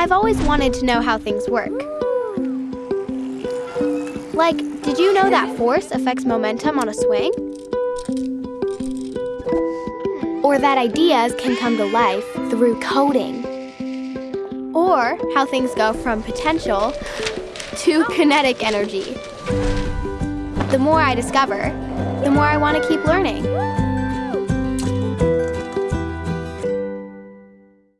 I've always wanted to know how things work. Like, did you know that force affects momentum on a swing? Or that ideas can come to life through coding? Or how things go from potential to kinetic energy? The more I discover, the more I want to keep learning.